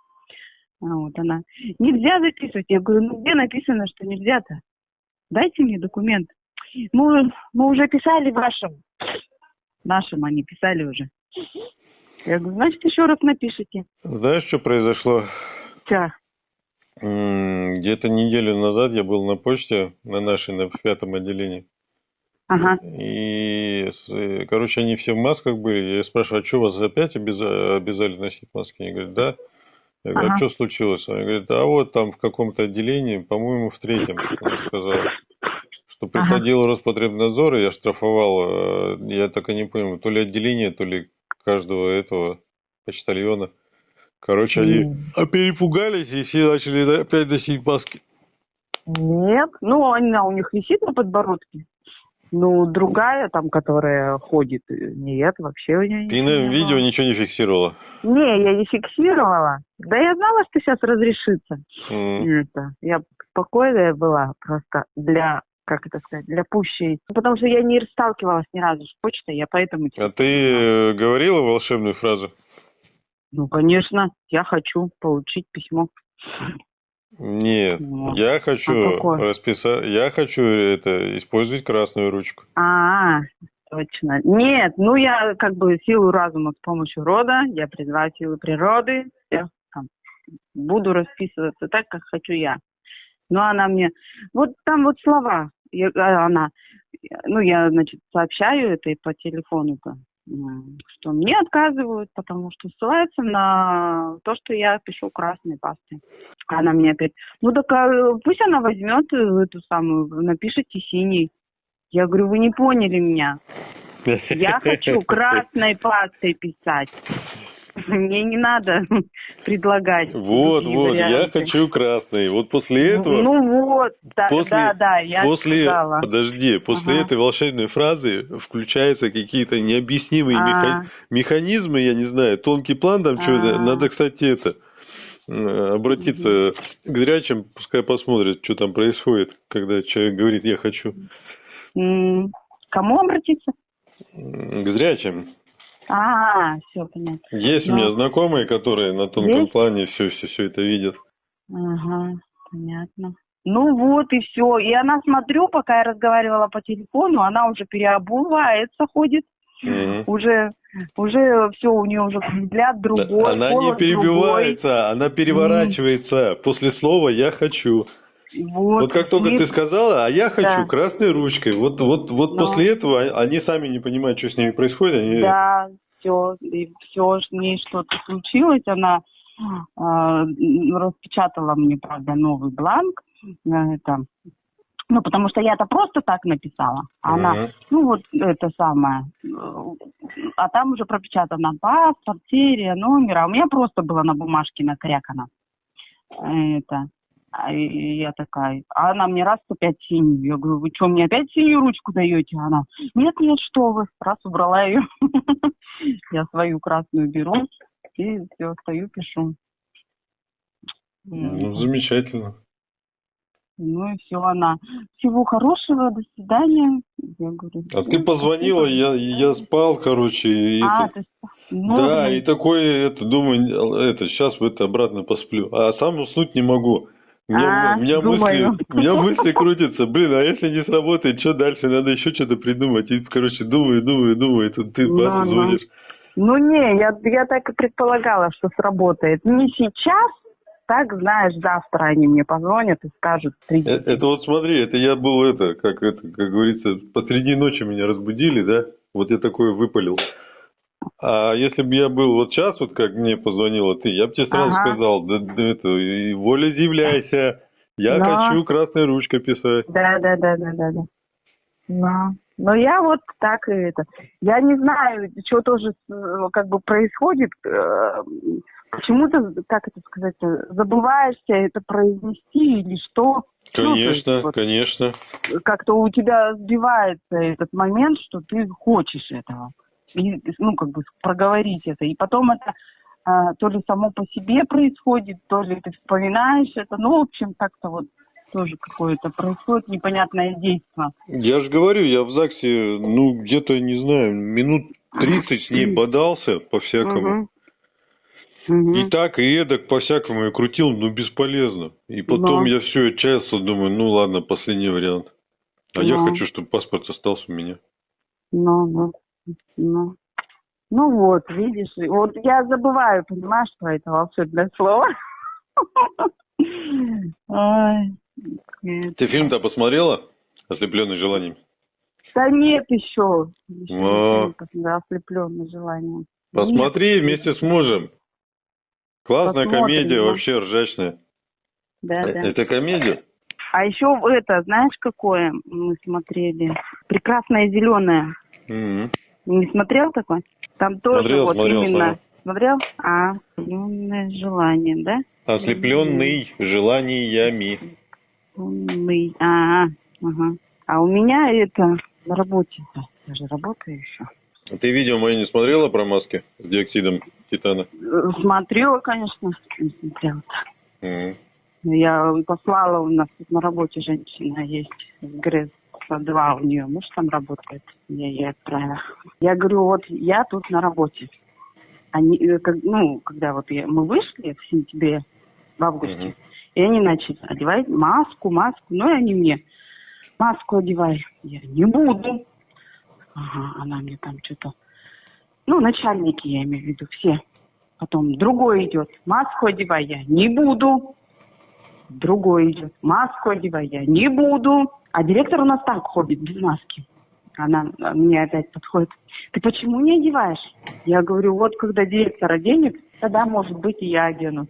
А вот она. Нельзя записывать. Я говорю, ну где написано, что нельзя-то? Дайте мне документ. Мы, мы уже писали вашим. Нашим они писали уже. Я говорю, значит, еще раз напишите. Знаешь, что произошло? М, Где-то неделю назад я был на почте, на нашей, на пятом отделении. Ага. И, короче, они все в масках были. Я спрашиваю, а что вас опять обяза- обязали носить маски? Они говорят, да. Я говорю, а Ага. что случилось? Они говорят, а вот там в каком-то отделении, по-моему, в третьем, она сказала, что приходил Роспотребнадзор, и я штрафовал, э, я так и не понял, то ли отделение, то ли каждого этого почтальона. Короче, они а перепугались и все начали опять носить маски. Нет, ну она у них висит на подбородке. Ну, другая там, которая ходит, э, нет, вообще у нее Ты на видео ничего не фиксировала? Не, я не фиксировала. Да я знала, что сейчас разрешится. М. Это, я спокойная была просто для, как это сказать, для пущей. Потому что я не сталкивалась ни разу с почтой, я поэтому... А ты э, говорила волшебную фразу? Ну, конечно, я хочу получить письмо. Нет, Вот. я хочу А расписать, я хочу это использовать красную ручку. А, точно. Нет, ну я как бы силу разума с помощью рода, я призываю силы природы, я там, буду расписываться так, как хочу я. Но она мне, вот там вот слова, я- а, она, ну я, значит, сообщаю это и по телефону-то, что мне отказывают, потому что ссылается на то, что я пишу красной пастой. Она мне опять, ну так а, пусть она возьмет э, эту самую, напишите синий. Я говорю, вы не поняли меня. Я хочу красной пастой писать. Мне не надо предлагать. Вот, вот, я варианты. хочу красный. Вот после этого, Ну вот, да, после- да, да, я после, сказала. подожди, после Ага. этой волшебной фразы включаются какие-то необъяснимые А. меха- механизмы, я не знаю, тонкий план там что-то. А. Надо, кстати, это обратиться к зрячим, пускай посмотрят, что там происходит, когда человек говорит «я хочу». Кому обратиться? К зрячим. А, все понятно. Есть у Ну. меня знакомые, которые на тонком Есть? плане все, все, все это видят. Ага, понятно. Ну вот и все. И она, смотрю, пока я разговаривала по телефону, она уже переобувается, ходит. Мгм. Уже, уже все, у нее уже взгляд другой, Она не перебивается, она переворачивается после слова «я хочу». Вот, Вот как только И- ты сказала, а я хочу Да. красной ручкой. Вот, вот, вот Ну. после этого они сами не понимают, что с ними происходит. Они... Да, все, и все, с ней что-то случилось, она м, распечатала мне, правда, новый бланк, а, это, ну, потому что я-то просто так написала, она, Мгм. ну, вот это самое, э, а там уже пропечатано паспорт, серия, номер, а у меня просто было на бумажке накрякано, это, а и я такая, а она мне раз опять синюю. Я говорю, вы что, мне опять синюю ручку даете? Она, нет, нет, что вы. Раз убрала ее. Я свою красную беру и все, стою, пишу. Ну, замечательно. Ну и все, она. Всего хорошего, до свидания. Я говорю. А ты «Ну, позвонила, спасибо». я, я спал, короче, и А, это- ты с- ну, да, ну, и такой, это, думаю, это, сейчас в это обратно посплю. А сам уснуть не могу. Меня, А, у меня думаю. мысли, у меня мысли крутятся. Блин, а если не сработает, что дальше? Надо еще что-то придумать. И, короче, думаю, думаю, думаю, и тут ты Ну, бас, ну. звонишь. Ну не, я, я так и предполагала, что сработает. Не сейчас, так знаешь, завтра они мне позвонят и скажут, Э, приди. Это вот смотри, это я был это, как это, как говорится, посреди ночи меня разбудили, да? Вот я такое выпалил. А если бы я был вот сейчас, вот как мне позвонила ты, я бы тебе сразу Ага. сказал, да, да это, и волеизъявляйся, я Но. хочу красной ручкой писать. Да, да, да, да, да, да. Но, но я вот так и это. Я не знаю, что тоже э, как бы происходит. э, Почему-то, как это сказать, забываешься это произнести или что. Ну, то есть Конечно, вот конечно. как-то у тебя сбивается этот момент, что ты хочешь этого. И, ну, как бы проговорить это. И потом это а, то ли само по себе происходит, то ли ты вспоминаешь это. Ну, в общем, так-то вот тоже какое-то происходит непонятное действие. Я же говорю, я в ЗАГСе, ну, где-то, не знаю, минут 30 с ней бодался по-всякому. И так, и эдак по-всякому я крутил, но бесполезно. И потом Да. я все отчаялся, думаю, ну ладно, последний вариант. А я хочу, чтобы паспорт остался у меня. Ну, вот. Ну. ну вот, видишь, вот я забываю, понимаешь, про это волшебное слово. Ты фильм-то посмотрела? Ослепленный желанием. Да нет еще. Еще О. ослепленный желанием. Посмотри вместе с мужем. Классная Посмотрим, комедия, да. вообще ржачная. Да, Э, да. Это комедия? А еще это, знаешь, какое мы смотрели? Прекрасное зеленое. Мгм. Не смотрел такой? Там тоже Смотрел, вот смотрел, именно. Смотрел? А, зеленое желание, да? Ослепленный желаниями. Умный. А, ага. А у меня это на работе. Я же работаю еще. Ты видео мое не смотрела про маски с диоксидом титана? Смотрела, конечно. Не смотрела. Мгм. Я послала, у нас тут на работе женщина есть, ГРЭС 2 у нее муж там работает, я ей отправила. Я говорю, вот я тут на работе. Они, э, ну, когда вот я- мы вышли в сентябре, в августе, Мгм. и они начали одевать маску, маску, ну и они мне, маску одевай. Я не буду. Ага, она мне там что-то, ну, начальники, я имею в виду, все. Потом другой идет, маску одевай, я не буду. Другой идет, маску одевай, я не буду. А директор у нас так ходит, без маски. Она а, мне опять подходит, ты почему не одеваешь? Я говорю, вот когда директор оденет, тогда, может быть, и я одену.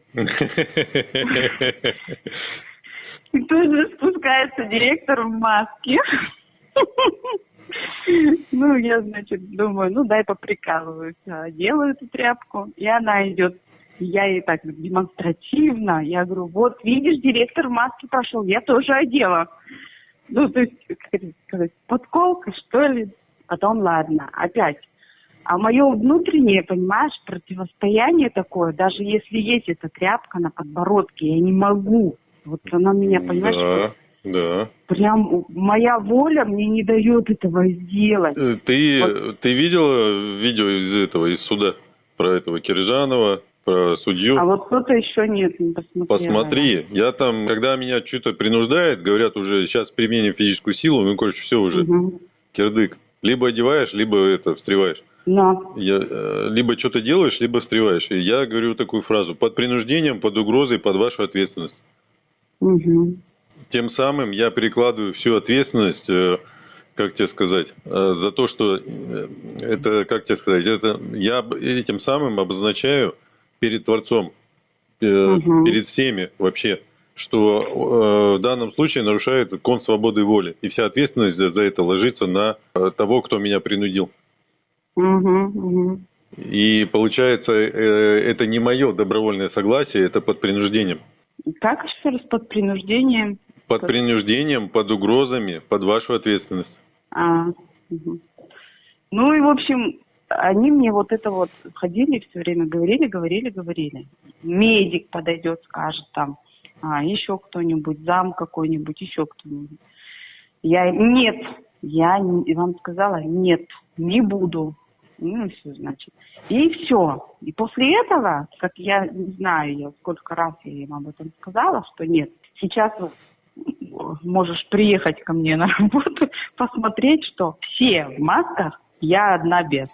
И тут же спускается директор в маске. Ну, я, значит, думаю, ну, дай поприкалываюсь. А, Делаю эту тряпку, и она идет. Я ей так демонстративно, я говорю, вот, видишь, директор в маске пошел, я тоже одела. Ну, то есть, как это сказать, подколка, что ли. Потом, ладно, опять. А мое внутреннее, понимаешь, противостояние такое, даже если есть эта тряпка на подбородке, я не могу. Вот она меня, понимаешь, Да, да. прям моя воля мне не дает этого сделать. Э, Ты, ты видела видео из этого, из суда? Про этого Киржанова, про судью? А вот кто-то еще нет, не посмотрела. Посмотри, я там, когда меня что-то принуждает, говорят уже, сейчас применим физическую силу, ну, короче, все уже, Мгм. кирдык. Либо одеваешь, либо это, встреваешь. Но. Я, э, либо что-то делаешь, либо встреваешь. И я говорю такую фразу, под принуждением, под угрозой, под вашу ответственность. Мгм. Тем самым я перекладываю всю ответственность, э, как тебе сказать, э, за то, что э, это, как тебе сказать, это я этим самым обозначаю перед Творцом, э, Мгм. перед всеми вообще, что э, в данном случае нарушает кон свободы воли. И вся ответственность за, за это ложится на э, того, кто меня принудил. Мгм, мгм. И получается, э, это не мое добровольное согласие, это под принуждением. Как еще раз под принуждением? Под Как? принуждением, под угрозами, под вашу ответственность. А, мгм. Ну и, в общем, они мне вот это вот ходили все время, говорили, говорили, говорили. Медик подойдет, скажет там, а, еще кто-нибудь, зам какой-нибудь, еще кто-нибудь. Я, нет, я вам сказала, нет, не буду. Ну, все, значит. И все. И после этого, как я не знаю, я сколько раз я им об этом сказала, что нет, сейчас можешь приехать ко мне на работу, посмотреть, что все в масках, я одна без.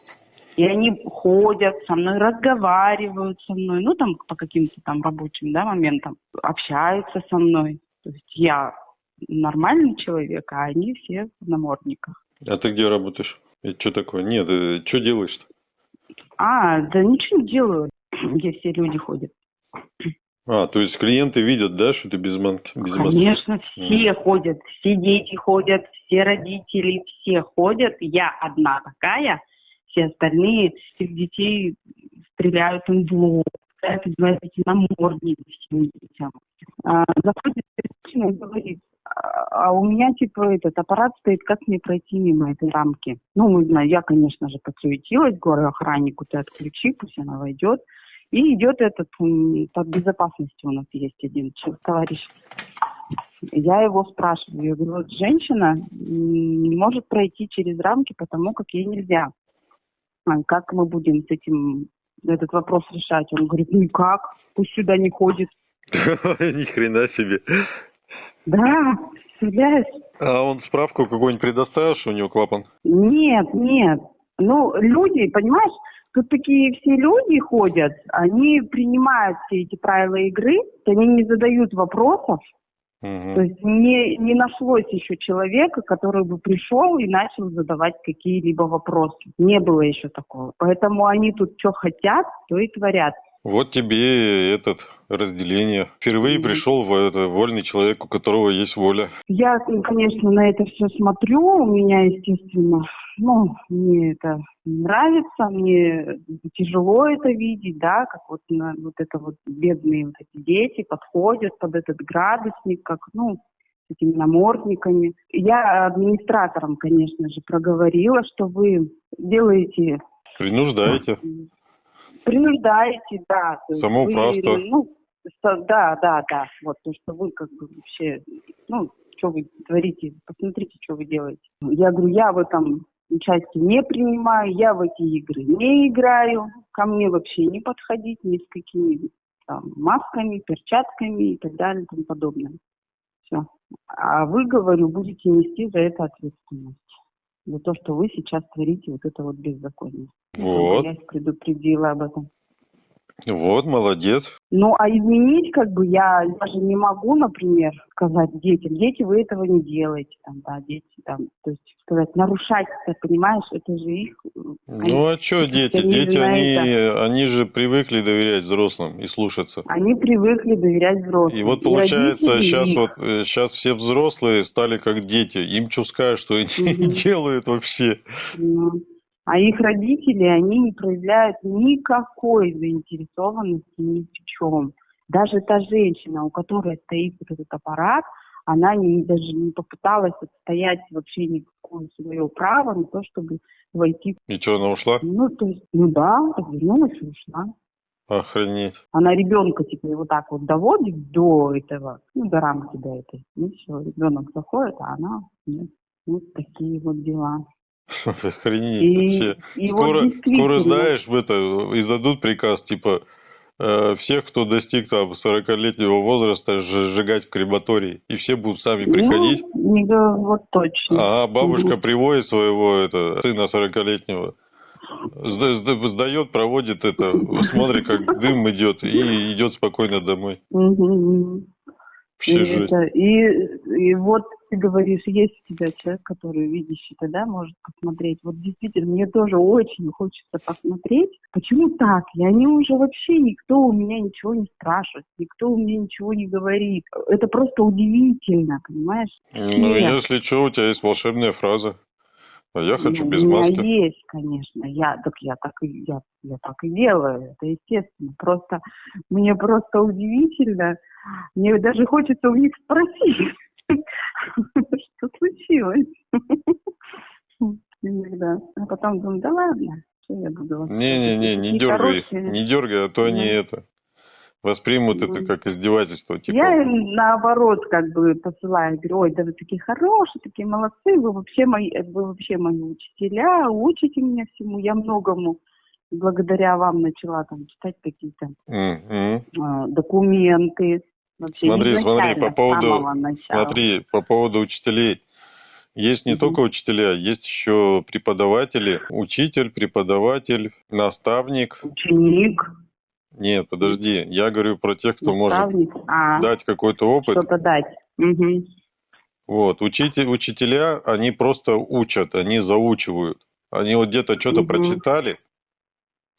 И они ходят со мной, разговаривают со мной, ну там по каким-то там рабочим да, моментам, общаются со мной. То есть я нормальный человек, а они все в намордниках. А ты где работаешь? Это что такое? Нет, что делаешь-то? А, да ничего не делаю, где все люди ходят. А, то есть клиенты видят, да, что ты без манки? Без маски? Конечно, все ходят, все дети ходят, все родители, все ходят. Я одна такая, все остальные, всех детей стреляют им в лоб, пытаются одевать эти намордники всем детям. А, заходит женщина и говорит, а а у меня, типа, этот аппарат стоит, как мне пройти мимо этой рамки? Ну, мы знаем, я, конечно же, подсуетилась, говорю охраннику, ты отключи, пусть она войдет. И идет этот, м, под безопасностью у нас есть один товарищ. Я его спрашиваю, я говорю, вот женщина не может пройти через рамки, потому как ей нельзя. А как мы будем с этим этот вопрос решать? Он говорит, ну и как? Пусть сюда не ходит. Ни хрена себе. Да, представляешь? А он справку какую-нибудь предоставил, что у него клапан? Нет, нет. Ну, люди, понимаешь, тут такие все люди ходят, они принимают все эти правила игры, они не задают вопросов, То есть не, не нашлось еще человека, который бы пришел и начал задавать какие-либо вопросы. Не было еще такого. Поэтому они тут что хотят, то и творят. Вот тебе этот разделение. Впервые Мгм. пришел в это, вольный человек, у которого есть воля. Я, конечно, на это все смотрю. У меня, естественно, ну, мне это нравится, мне тяжело это видеть, да, как вот, на, вот это вот бедные вот эти дети подходят под этот градусник, как, ну, с этими намордниками. Я администраторам, конечно же, проговорила, что вы делаете Принуждаете. принуждаете, да. Самоуправство. вы, ну, да, да, да. Вот то, что вы как бы вообще, ну, что вы творите, посмотрите, что вы делаете. Я говорю, я в этом участие не принимаю, я в эти игры не играю, ко мне вообще не подходить ни с какими там масками, перчатками и так далее и тому подобное. Все. А вы, говорю, будете нести за это ответственность. За то, что вы сейчас творите вот это вот беззаконие. Вот. Я их предупредила об этом. Вот, молодец. Ну, а изменить, как бы, я даже не могу, например, сказать детям, дети, вы этого не делаете, там, да, дети, там, то есть сказать, нарушать, ты понимаешь, это же их... э, Ну а что дети? они Дети, они, это. они же привыкли доверять взрослым и слушаться. Они привыкли доверять взрослым. И вот получается, родители сейчас их. вот сейчас все взрослые стали как дети. Им что скажешь, что они не делают вообще. Ну, А их родители, они не проявляют никакой заинтересованности ни в чем. Даже та женщина, у которой стоит вот этот аппарат, она не, даже не попыталась отстоять вообще никакое свое право на то, чтобы войти. И что, она ушла? Ну, то есть, ну да, развернулась и ушла. Охренеть. Она ребенка теперь вот так вот доводит до этого, ну, до рамки до этой. Ну все, ребенок заходит, а она нет. Вот такие вот дела. Охренеть И, вообще. и вот Скоро, действительно- скоро знаешь, в это, издадут приказ, типа, э, всех, кто достиг там 40-летнего возраста, сжигать в крематории. И все будут сами приходить. Ну, го- вот точно. А бабушка Мгм. приводит своего это, сына 40-летнего, сда- сда- сдает, проводит это, смотрит, как дым идет, и идет спокойно домой. Мгм. И, это, и, и вот ты говоришь, есть у тебя человек, который видящий, тогда может посмотреть. Вот действительно, мне тоже очень хочется посмотреть, почему так. И они уже вообще никто у меня ничего не спрашивает, никто у меня ничего не говорит. Это просто удивительно, понимаешь? Ну, Нет. если что, у тебя есть волшебная фраза. А я хочу Ну, без у меня маски. есть, конечно. Я так я так и я, я так и делаю. Это естественно. Просто мне просто удивительно. Мне даже хочется у них спросить, что случилось. Иногда. А потом думаю, да ладно, что я буду вас Не-не-не, не Такие дергай их, не дергай, а то они это воспримут Ну. это как издевательство. Типа, Я им наоборот как бы посылаю, говорю, ой, да вы такие хорошие, такие молодцы, вы вообще мои, вы вообще мои учителя, учите меня всему, я многому благодаря вам начала там читать какие-то м-м. э, документы. Вообще Смотри, смотри, по поводу-. Смотри, по поводу учителей. Есть не Мгм. только учителя, есть еще преподаватели. Учитель, преподаватель, наставник. Ученик, Нет, подожди, я говорю про тех, кто может наставник, а, дать какой-то опыт. что-то дать. Мгм. Вот, учитель, учителя, они просто учат, они заучивают. Они вот где-то что-то Мгм. прочитали,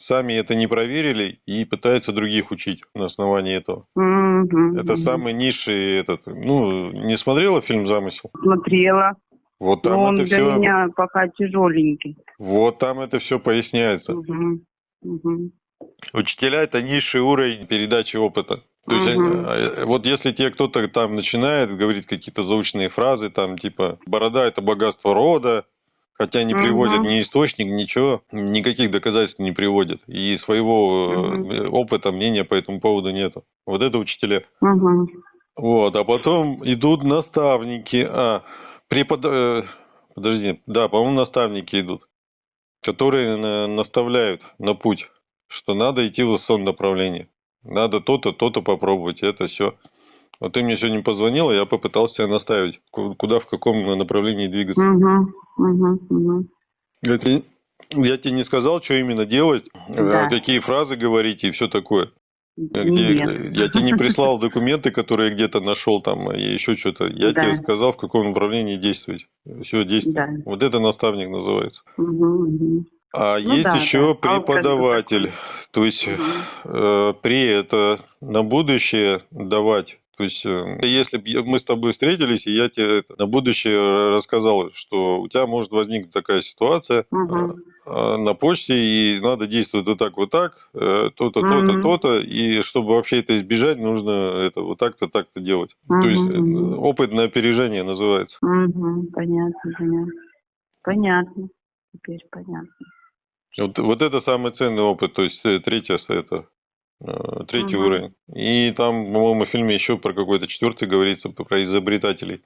сами это не проверили и пытаются других учить на основании этого. Мгм. Это самый низший этот. Ну, не смотрела фильм «Замысел»? Смотрела, Вот там но он это для все. меня пока тяжеленький. Вот там это все поясняется. Мгм. Мгм. Учителя это низший уровень передачи опыта. То есть, они- э, вот если тебе кто-то там начинает говорить какие-то заученные фразы, там типа борода это богатство рода, хотя не Мгм. приводят ни источник, ничего, никаких доказательств не приводят, и своего Мгм. опыта, мнения по этому поводу нету. Вот это учителя. Мгм. Вот, а потом идут наставники, а препод... э, подожди, да, по-моему, наставники идут, которые на- наставляют на путь, что надо идти в сон направлении, надо то-то, то-то попробовать, это все. Вот ты мне сегодня позвонила, я попытался тебя наставить, ку- куда, в каком направлении двигаться. Мгм. Мгм. Мгм. Я тебе, я тебе не сказал, что именно делать, э, Да. какие фразы говорить и все такое. Где, Нет. я тебе не прислал документы, которые где-то нашел там, и еще что-то. Я Да. тебе сказал, в каком направлении действовать. Все, действуй. Да. Вот это наставник называется. Мгм, мгм. А Ну есть да, еще да. А бы преподаватель. То есть э, при это на будущее давать. То есть, э, если б я- мы с тобой встретились, и я тебе это на будущее рассказал, что у тебя может возникнуть такая ситуация э, на почте, и надо действовать вот так, вот так, э, то-то, то-то, Мгм. то-то, и чтобы вообще это избежать, нужно это вот так-то, так-то делать. То Мгм, есть, э, опыт на опережение называется. Мгм, Понятно, понятно. Понятно. Теперь понятно. Вот, вот это самый ценный опыт, то есть э, третье с- это э, третий Мгм. уровень. И там, по-моему, в фильме еще про какой-то четвертый говорится, про изобретателей.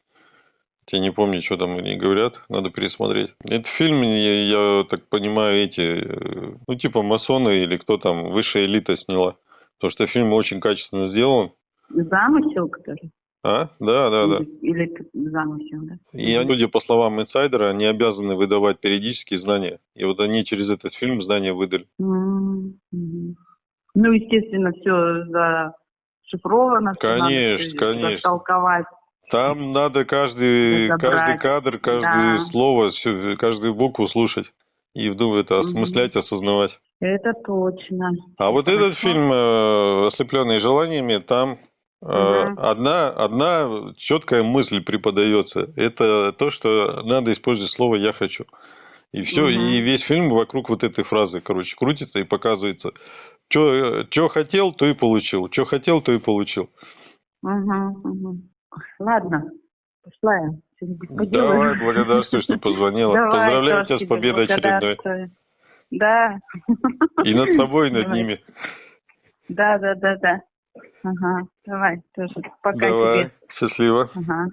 Я не помню, что там они говорят, надо пересмотреть. Этот фильм, я, я так понимаю, эти, э, ну, типа масоны или кто там, высшая элита сняла. Потому что фильм очень качественно сделан. Замысел, который? А? Да, да, да. Или, или замысел, да? И судя по словам инсайдера, они обязаны выдавать периодические знания. И вот они через этот фильм знания выдали. Мгм. Ну, естественно, все зашифровано. всё надо Конечно, конечно. Растолковать. Там надо каждый, каждый кадр, каждое Да. слово, каждую букву слушать и вдумать это осмыслять, осознавать. Это точно. А вот Хорошо. этот фильм э, «Ослепленные желаниями», там э, одна, одна четкая мысль преподается. Это то, что надо использовать слово «я хочу». И все, Мгм. и весь фильм вокруг вот этой фразы, короче, крутится и показывается. Что хотел, то и получил. Что хотел, то и получил. Мгм, мгм. Ладно, пошла я Давай, благодарствую, что позвонила. Давай, Поздравляю тебя с победой очередной. Да. И над собой, и над Давай. ними. Да, да, да, да. Ага, давай, тоже. Пока Давай, тебе. счастливо. Ага.